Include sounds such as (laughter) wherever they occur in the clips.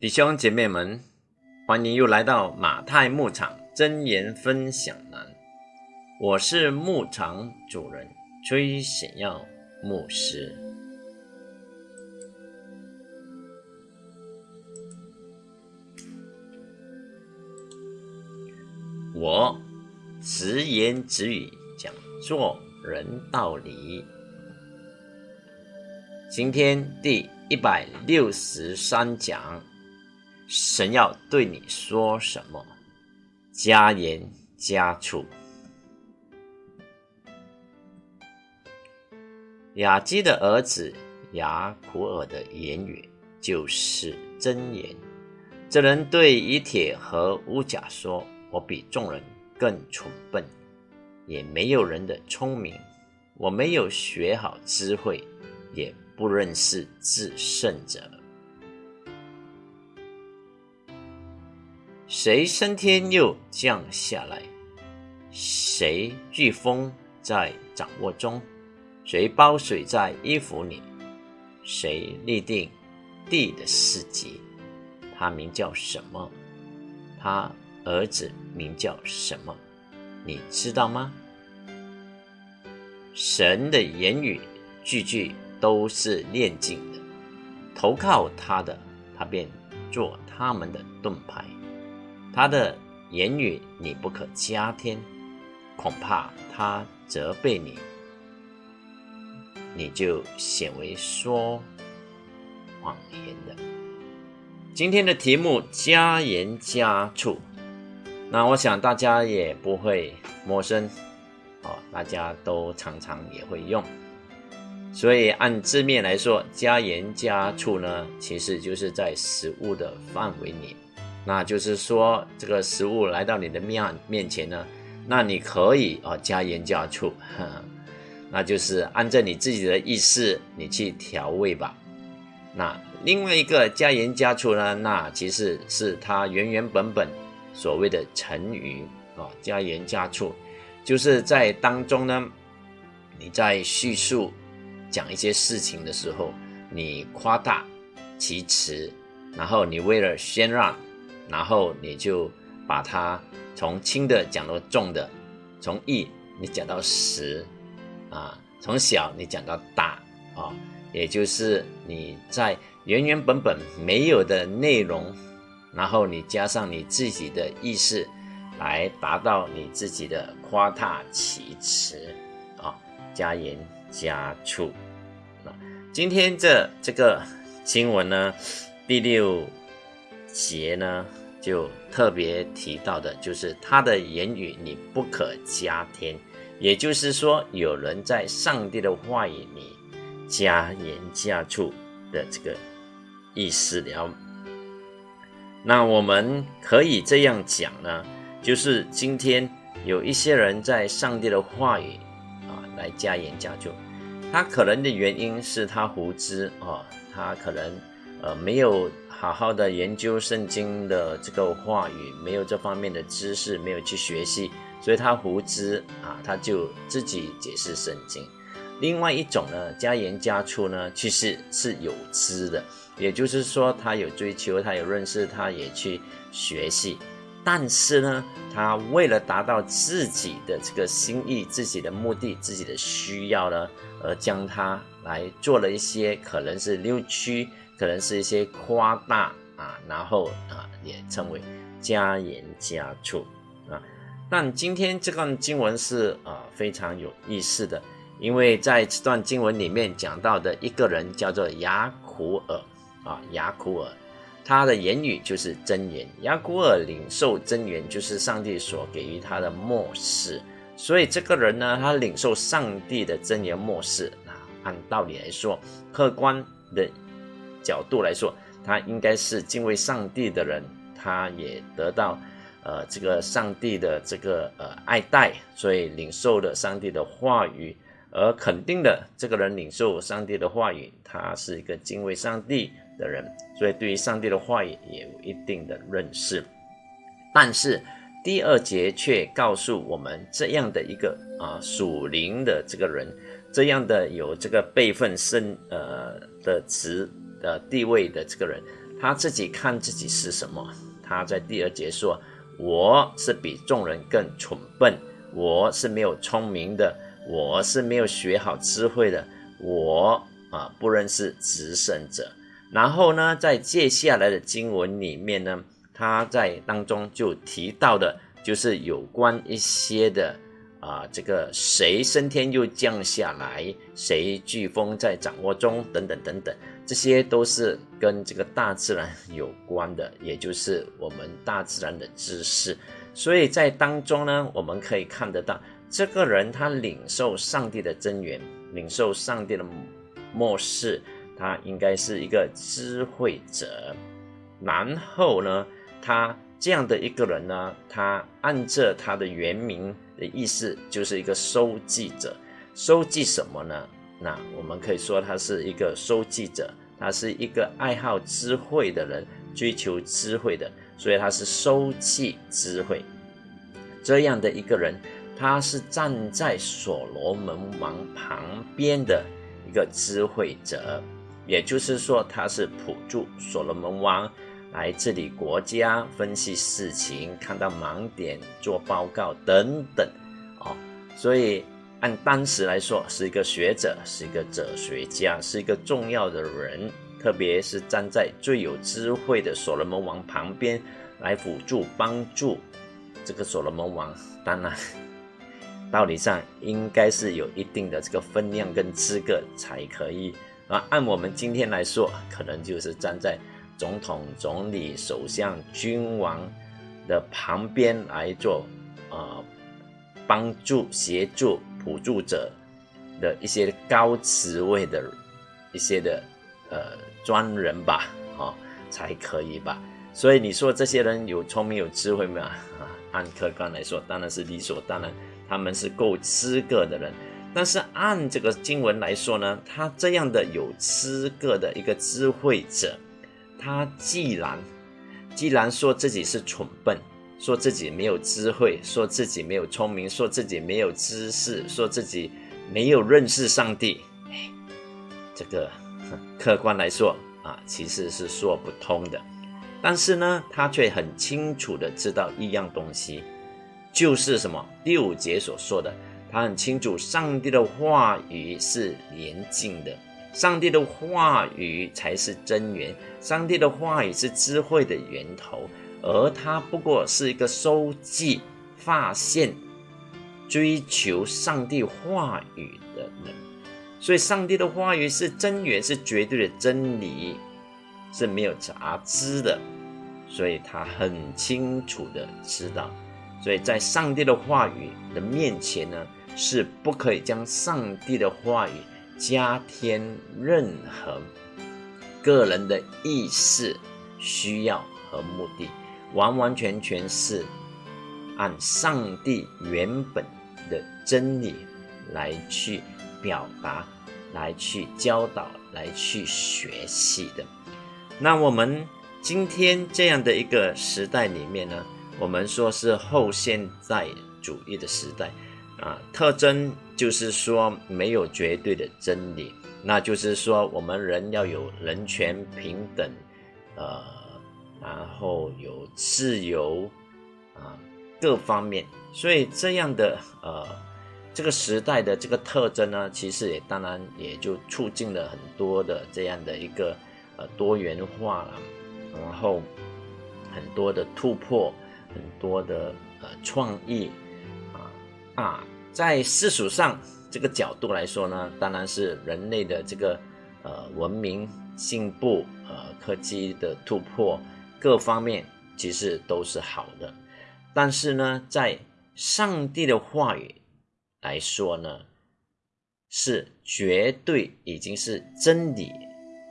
弟兄姐妹们，欢迎又来到马太牧场真言分享栏。我是牧场主人崔显耀牧师。我直言直语讲做人道理。今天第一百六十三讲。神要对你说什么？加盐加醋。雅基的儿子雅古尔的言语就是真言。这人对以铁和乌甲说：“我比众人更蠢笨，也没有人的聪明。我没有学好智慧，也不认识至圣者。”谁升天又降下来？谁飓风在掌握中？谁包水在衣服里？谁立定地的世界？他名叫什么？他儿子名叫什么？你知道吗？神的言语句句都是炼净的，投靠他的，他便做他们的盾牌。他的言语你不可加添，恐怕他责备你，你就显为说谎言的。今天的题目加盐加醋，那我想大家也不会陌生哦，大家都常常也会用。所以按字面来说，加盐加醋呢，其实就是在食物的范围里。那就是说，这个食物来到你的面面前呢，那你可以啊加盐加醋，那就是按照你自己的意思，你去调味吧。那另外一个加盐加醋呢，那其实是它原原本本所谓的成语啊，加盐加醋，就是在当中呢，你在叙述讲一些事情的时候，你夸大其词，然后你为了先让。然后你就把它从轻的讲到重的，从易你讲到实，啊，从小你讲到大啊，也就是你在原原本本没有的内容，然后你加上你自己的意识，来达到你自己的夸大其词啊，加盐加醋。那今天这这个经文呢，第六。节呢，就特别提到的，就是他的言语你不可加添，也就是说，有人在上帝的话语里加言加醋的这个意思了。那我们可以这样讲呢，就是今天有一些人在上帝的话语啊来加言加醋，他可能的原因是他无知啊，他可能呃没有。好好的研究圣经的这个话语，没有这方面的知识，没有去学习，所以他胡知啊，他就自己解释圣经。另外一种呢，加盐加醋呢，其实是有知的，也就是说他有追求，他有认识，他也去学习，但是呢，他为了达到自己的这个心意、自己的目的、自己的需要呢，而将它来做了一些可能是扭曲。可能是一些夸大啊，然后啊也称为加盐加醋啊。但今天这段经文是啊非常有意思的，因为在这段经文里面讲到的一个人叫做雅苦尔啊，雅苦尔，他的言语就是真言。雅苦尔领受真言，就是上帝所给予他的漠视。所以这个人呢，他领受上帝的真言漠视啊，按道理来说，客观的。角度来说，他应该是敬畏上帝的人，他也得到，呃，这个上帝的这个呃爱戴，所以领受了上帝的话语，而肯定的这个人领受上帝的话语，他是一个敬畏上帝的人，所以对于上帝的话语也有一定的认识。但是第二节却告诉我们这样的一个啊属灵的这个人，这样的有这个辈分深呃的词。的地位的这个人，他自己看自己是什么？他在第二节说：“我是比众人更蠢笨，我是没有聪明的，我是没有学好智慧的，我啊不认识执胜者。”然后呢，在接下来的经文里面呢，他在当中就提到的，就是有关一些的。啊，这个谁升天又降下来，谁飓风在掌握中，等等等等，这些都是跟这个大自然 (laughs) 有关的，也就是我们大自然的知识。所以在当中呢，我们可以看得到，这个人他领受上帝的真言，领受上帝的末世，他应该是一个智慧者。然后呢，他这样的一个人呢，他按着他的原名。的意思就是一个收集者，收集什么呢？那我们可以说他是一个收集者，他是一个爱好智慧的人，追求智慧的，所以他是收集智慧这样的一个人。他是站在所罗门王旁边的一个智慧者，也就是说他是辅助所罗门王。来治理国家，分析事情，看到盲点，做报告等等，哦，所以按当时来说，是一个学者，是一个哲学家，是一个重要的人，特别是站在最有智慧的所罗门王旁边来辅助帮助这个所罗门王。当然，道理上应该是有一定的这个分量跟资格才可以啊。按我们今天来说，可能就是站在。总统、总理、首相、君王的旁边来做，呃，帮助、协助、辅助者的一些高职位的一些的呃专人吧，啊，才可以吧。所以你说这些人有聪明、有智慧吗？啊，按客观来说，当然是理所当然，他们是够资格的人。但是按这个经文来说呢，他这样的有资格的一个智慧者。他既然既然说自己是蠢笨，说自己没有智慧，说自己没有聪明，说自己没有知识，说自己没有认识上帝，哎，这个客观来说啊，其实是说不通的。但是呢，他却很清楚的知道一样东西，就是什么？第五节所说的，他很清楚上帝的话语是严禁的。上帝的话语才是真源，上帝的话语是智慧的源头，而他不过是一个收集、发现、追求上帝话语的人。所以，上帝的话语是真源，是绝对的真理，是没有杂质的。所以他很清楚的知道，所以在上帝的话语的面前呢，是不可以将上帝的话语。加添任何个人的意识、需要和目的，完完全全是按上帝原本的真理来去表达、来去教导、来去学习的。那我们今天这样的一个时代里面呢，我们说是后现代主义的时代。啊，特征就是说没有绝对的真理，那就是说我们人要有人权平等，呃，然后有自由啊，各方面，所以这样的呃这个时代的这个特征呢，其实也当然也就促进了很多的这样的一个呃多元化了，然后很多的突破，很多的呃创意。啊，在世俗上这个角度来说呢，当然是人类的这个呃文明进步、呃科技的突破各方面其实都是好的。但是呢，在上帝的话语来说呢，是绝对已经是真理，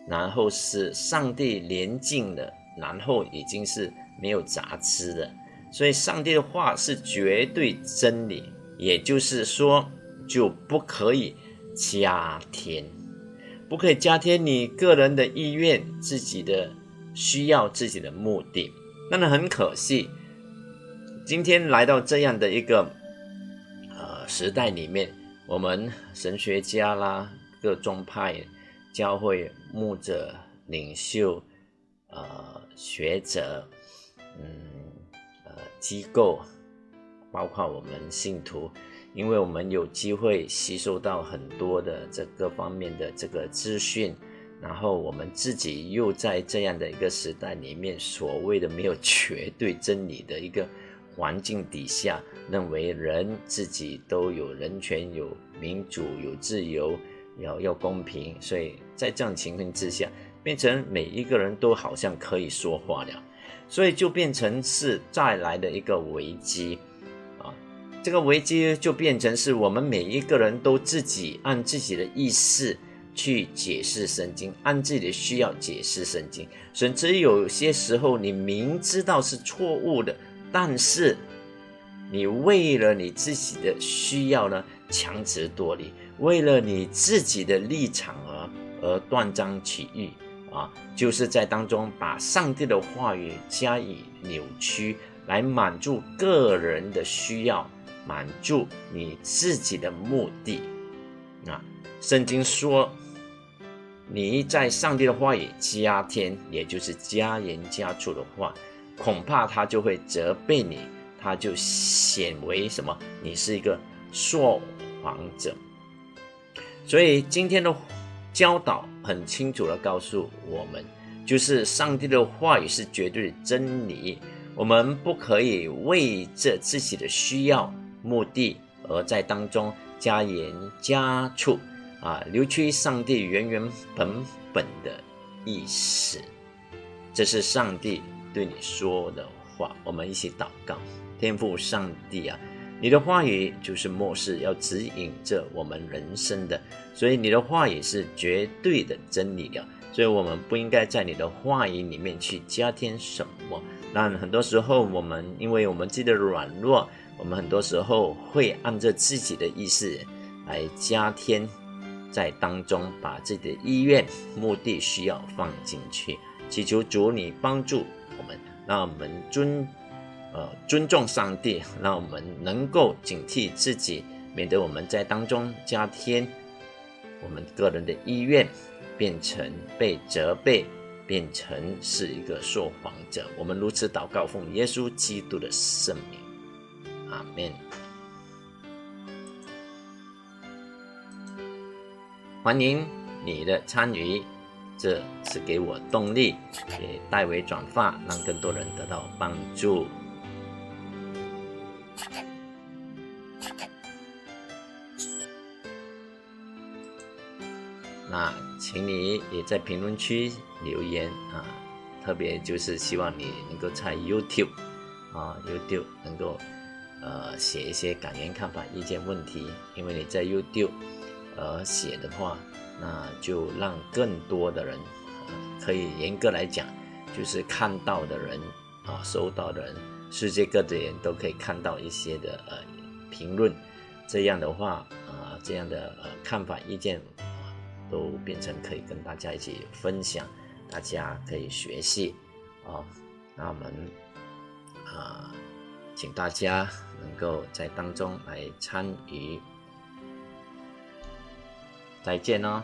然后是上帝连进的，然后已经是没有杂质的。所以，上帝的话是绝对真理。也就是说，就不可以加添，不可以加添你个人的意愿、自己的需要、自己的目的。那么很可惜，今天来到这样的一个呃时代里面，我们神学家啦、各宗派、教会牧者、领袖呃学者，嗯呃机构，包括我们信徒，因为我们有机会吸收到很多的这各方面的这个资讯，然后我们自己又在这样的一个时代里面，所谓的没有绝对真理的一个环境底下，认为人自己都有人权、有民主、有自由。要要公平，所以在这样情况之下，变成每一个人都好像可以说话了，所以就变成是再来的一个危机！这个危机就变成是我们每一个人都自己按自己的意思去解释圣经，按自己的需要解释圣经，甚至有些时候你明知道是错误的，但是你为了你自己的需要呢，强词夺理。为了你自己的立场而而断章取义啊，就是在当中把上帝的话语加以扭曲，来满足个人的需要，满足你自己的目的啊。圣经说，你在上帝的话语加添，也就是加言加醋的话，恐怕他就会责备你，他就显为什么？你是一个说谎者。所以今天的教导很清楚的告诉我们，就是上帝的话语是绝对的真理，我们不可以为着自己的需要、目的而在当中加盐加醋啊，扭曲上帝原原本本的意思。这是上帝对你说的话，我们一起祷告，天父上帝啊。你的话语就是末世要指引着我们人生的，所以你的话语是绝对的真理的，所以我们不应该在你的话语里面去加添什么。那很多时候我们因为我们自己的软弱，我们很多时候会按照自己的意思来加添在当中，把自己的意愿、目的、需要放进去，祈求主你帮助我们，让我们尊。呃，尊重上帝，让我们能够警惕自己，免得我们在当中加添我们个人的意愿，变成被责备，变成是一个说谎者。我们如此祷告，奉耶稣基督的圣名，阿门。欢迎你的参与，这是给我动力，也代为转发，让更多人得到帮助。那请你也在评论区留言啊，特别就是希望你能够在 YouTube 啊 YouTube 能够呃写一些感言、看法、意见、问题，因为你在 YouTube 呃写的话，那就让更多的人可以严格来讲，就是看到的人啊，收到的人，世界各地人都可以看到一些的呃评论，这样的话啊，这样的呃看法、意见。都变成可以跟大家一起分享，大家可以学习哦。那我们啊，请大家能够在当中来参与。再见哦。